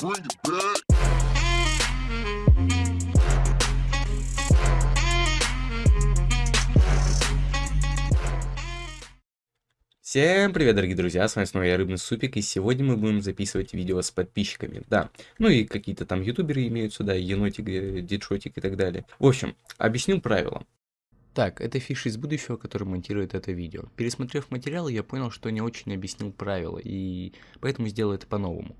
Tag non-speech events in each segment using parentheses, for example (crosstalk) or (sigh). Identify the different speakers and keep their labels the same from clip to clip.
Speaker 1: Всем привет, дорогие друзья, с вами снова я, Рыбный Супик, и сегодня мы будем записывать видео с подписчиками, да. Ну и какие-то там ютуберы имеются, да, енотик, э, дедшотик и так далее. В общем, объясню правила. Так, это фиши из будущего, который монтирует это видео. Пересмотрев материал, я понял, что не очень объяснил правила, и поэтому сделал это по-новому.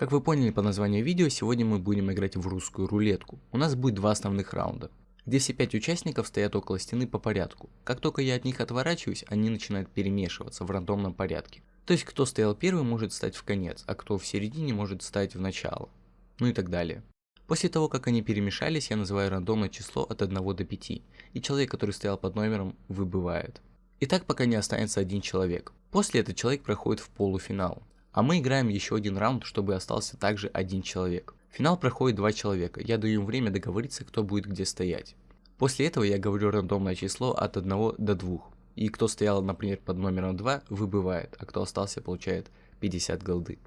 Speaker 1: Как вы поняли по названию видео, сегодня мы будем играть в русскую рулетку. У нас будет два основных раунда где все пять участников стоят около стены по порядку. Как только я от них отворачиваюсь, они начинают перемешиваться в рандомном порядке. То есть кто стоял первым может стать в конец, а кто в середине может стать в начало. Ну и так далее. После того, как они перемешались, я называю рандомное число от 1 до 5, и человек, который стоял под номером, выбывает. И так пока не останется один человек. После этот человек проходит в полуфинал. А мы играем еще один раунд, чтобы остался также один человек. Финал проходит два человека, я даю им время договориться, кто будет где стоять. После этого я говорю рандомное число от 1 до 2. И кто стоял, например, под номером 2, выбывает, а кто остался, получает 50 голды.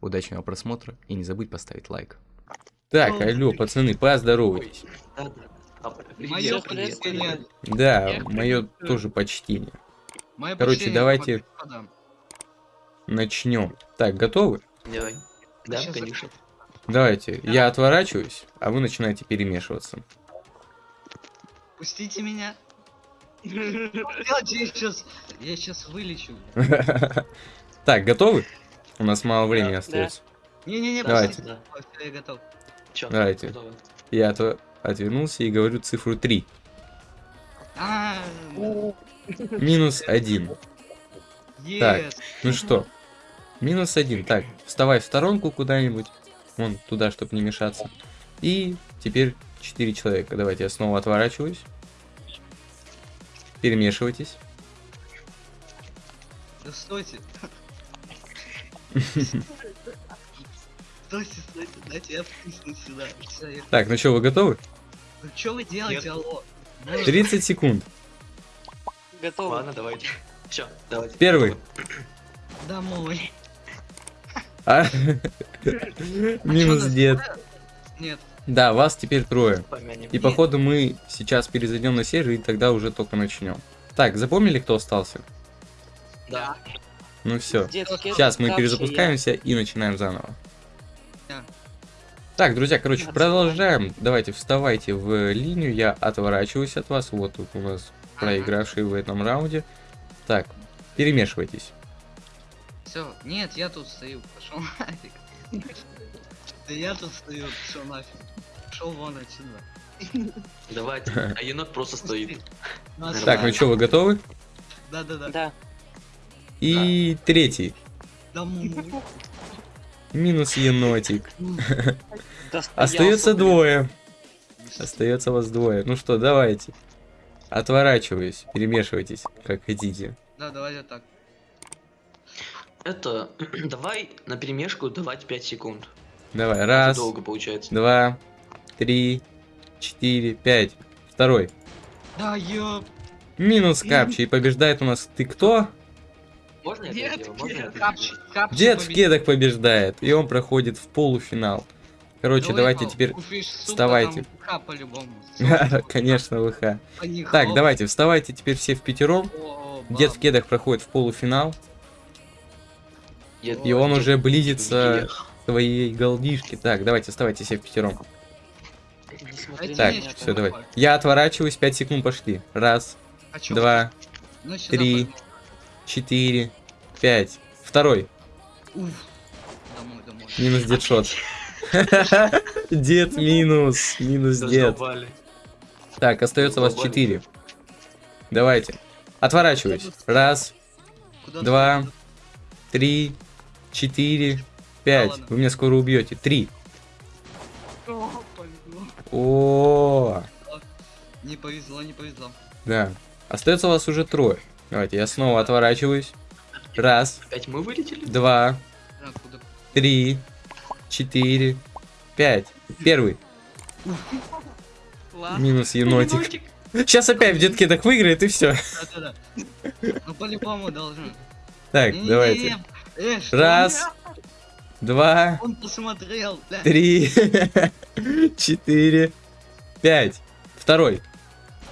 Speaker 1: Удачного просмотра и не забудь поставить лайк. Так, алло, пацаны, поздоровайтесь.
Speaker 2: Мое почтение.
Speaker 1: Да, мое тоже почтение.
Speaker 2: Мое
Speaker 1: Короче,
Speaker 2: почтение,
Speaker 1: давайте-
Speaker 2: господа.
Speaker 1: Начнем. Так, готовы?
Speaker 3: Давай. Да,
Speaker 2: Сейчас
Speaker 3: конечно.
Speaker 1: Давайте, я отворачиваюсь, а вы начинаете перемешиваться.
Speaker 2: Пустите меня. Я сейчас, я сейчас вылечу. (laughs)
Speaker 1: Так, готовы? У нас мало времени
Speaker 3: Да,
Speaker 1: остается.
Speaker 2: Не-не-не,
Speaker 1: Давайте.
Speaker 3: Да.
Speaker 2: Я готов.
Speaker 3: Чё?
Speaker 1: Давайте. Я отв- отвернулся и говорю цифру 3.
Speaker 2: А,
Speaker 1: Минус 1. Так. Ну что? Минус 1. Так, вставай в сторонку куда-нибудь. Вон туда, чтобы не мешаться. И теперь 4 человека. Давайте я снова отворачиваюсь. Перемешивайтесь.
Speaker 2: Да стойте. Стойте, стойте, дайте я втисну сюда.
Speaker 1: Так, ну что, вы готовы?
Speaker 2: Ну что вы делаете, алло? Ну,
Speaker 1: 30 секунд.
Speaker 3: Готово. Ладно, давайте. Все, давайте.
Speaker 1: Первый.
Speaker 2: Домой.
Speaker 1: А?
Speaker 2: А
Speaker 1: Минус дед.
Speaker 2: Нет.
Speaker 1: Да, вас теперь трое. И походу мы сейчас перезайдем на сервер и тогда уже только начнем. Так, запомнили, кто остался?
Speaker 3: Да.
Speaker 1: Ну все. Сейчас мы перезапускаемся и начинаем заново. Так, друзья, короче, продолжаем. Давайте вставайте в линию. Я отворачиваюсь от вас. Вот тут у нас проигравший в этом раунде. Так, перемешивайтесь.
Speaker 2: Все, нет, я тут стою, пошел нафиг. Да я тут стою, пошел нафиг. Пошел вон отсюда.
Speaker 3: Давайте. А енот просто стоит.
Speaker 2: Ну,
Speaker 3: Так,
Speaker 1: ну что, вы готовы?
Speaker 2: Да, да, да.
Speaker 4: Да.
Speaker 1: И третий.
Speaker 2: Домой.
Speaker 1: Минус енотик. Остается двое. Остается вас двое. Ну что, давайте. Отворачиваюсь, перемешивайтесь, как хотите.
Speaker 2: Да, давай вот так.
Speaker 3: Это, (clears throat) давай на перемешку давать 5 секунд.
Speaker 1: Давай,
Speaker 3: Это
Speaker 1: раз,
Speaker 3: долго получается.
Speaker 1: два, три, четыре, пять. Второй.
Speaker 2: Да, ёп.
Speaker 1: Минус капчи. И побеждает у нас ты кто?
Speaker 3: Можно я это
Speaker 2: Нет,
Speaker 3: сделаю? Можно я это
Speaker 2: капчи,
Speaker 3: сделаю?
Speaker 2: капчи
Speaker 1: Дед в кедах побеждает. И он проходит в полуфинал. Короче,
Speaker 2: Да
Speaker 1: давайте теперь... Вставайте. (laughs) Конечно, ВХ. Так, давайте, вставайте теперь все в пятером. Дед в кедах проходит в полуфинал. И он уже близится к своей голдишке. Так, давайте, вставайте все в пятером.
Speaker 2: Так,
Speaker 1: все, давай. Я отворачиваюсь, 5 секунд пошли. Раз,
Speaker 2: А
Speaker 1: два,
Speaker 2: ну,
Speaker 1: три. четыре, пять. Второй. Минус дедшот. (laughs) Дед минус. Минус дед. Так, остается вас
Speaker 3: Задолбали.
Speaker 1: 4. Давайте. Отворачиваюсь. Раз, два, три, четыре, пять. Вы меня скоро убьете. Три.
Speaker 2: О, Не повезло, не повезло.
Speaker 1: да. Остается вас уже трое. Давайте, я снова отворачиваюсь. Раз,
Speaker 3: Опять мы вылетели?
Speaker 1: два, три, четыре, пять. Первый. Минус енотик. Сейчас опять в детке так выиграет и все.
Speaker 2: Да, да, да. Ну по-любому должен.
Speaker 1: Так, давайте.
Speaker 2: Э?
Speaker 1: Раз, два,
Speaker 2: Он посмотрел, бля.
Speaker 1: три, (laughs) четыре, пять. Второй.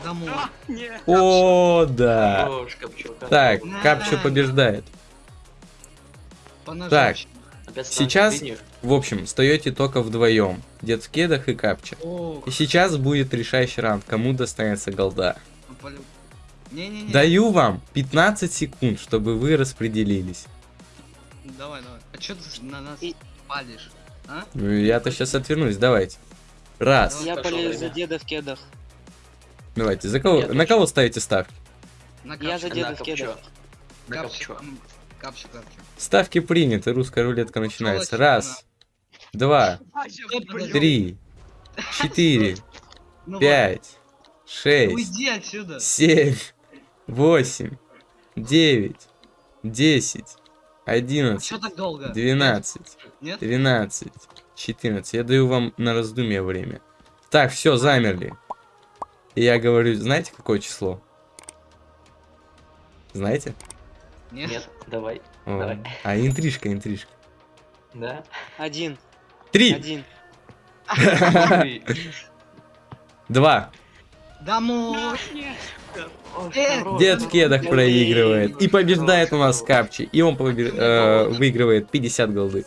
Speaker 2: Домой.
Speaker 4: Нет.
Speaker 1: О, да. Так. Капчо побеждает.
Speaker 3: Станет
Speaker 1: сейчас-. В общем, встаете только вдвоем. Дед в кедах и Капча. И сейчас будет решающий раунд, кому достанется голда.
Speaker 2: ну.
Speaker 1: Даю вам 15 секунд, чтобы вы распределились.
Speaker 2: Давай, давай. А чё ты на нас
Speaker 4: И-
Speaker 2: палишь? А?
Speaker 1: Ну, Я-то сейчас отвернусь, давайте. Раз.
Speaker 4: Я полез за деда в кедах.
Speaker 1: Давайте. За кого,
Speaker 3: Я
Speaker 1: на кого ставите ставки?
Speaker 2: На
Speaker 4: Я за деда
Speaker 3: На
Speaker 4: в кедах.
Speaker 3: На
Speaker 2: м, Капчу, капчу.
Speaker 1: Ставки приняты, русская рулетка начинается.
Speaker 2: Пошёл
Speaker 1: Раз, два, три, четыре, (laughs)
Speaker 2: Ну
Speaker 1: пять, шесть,
Speaker 2: Уйди отсюда.
Speaker 1: семь, восемь, девять, десять,
Speaker 2: Чё
Speaker 1: одиннадцать,
Speaker 2: так долго?
Speaker 1: двенадцать,
Speaker 2: Нет?
Speaker 1: тринадцать, четырнадцать. Я даю вам на раздумье время. Так, все, замерли. И я говорю, знаете, какое число? Знаете?
Speaker 2: Нет?
Speaker 3: Нет, давай.
Speaker 1: О,
Speaker 3: Давай.
Speaker 1: А, интрижка, интрижка.
Speaker 3: Да.
Speaker 4: Один.
Speaker 1: Три,
Speaker 4: Один. (laughs)
Speaker 1: два.
Speaker 2: Домой.
Speaker 1: Дед в кедах проигрывает. И побеждает у нас. Капчи. И он э, выигрывает 50 голды.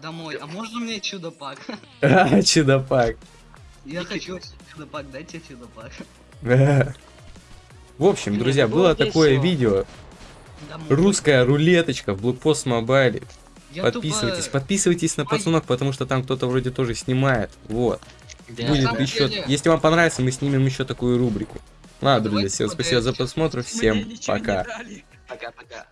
Speaker 2: Домой. А можно мне чудо-пак? (laughs)
Speaker 1: А, чудопак.
Speaker 2: Я хочу чудо-пак, дайте чудо-пак.
Speaker 1: В общем, друзья,
Speaker 4: было
Speaker 1: такое видео. Русская рулеточка в Блокпост Мобайле. Подписывайтесь, подписывайтесь на
Speaker 2: Ой.
Speaker 1: пацанов, потому что там кто-то вроде тоже снимает. Вот. Будет еще. Если вам понравится, мы снимем еще такую рубрику. Ладно, друзья, всем спасибо за просмотр. Всем пока.
Speaker 3: Пока-пока.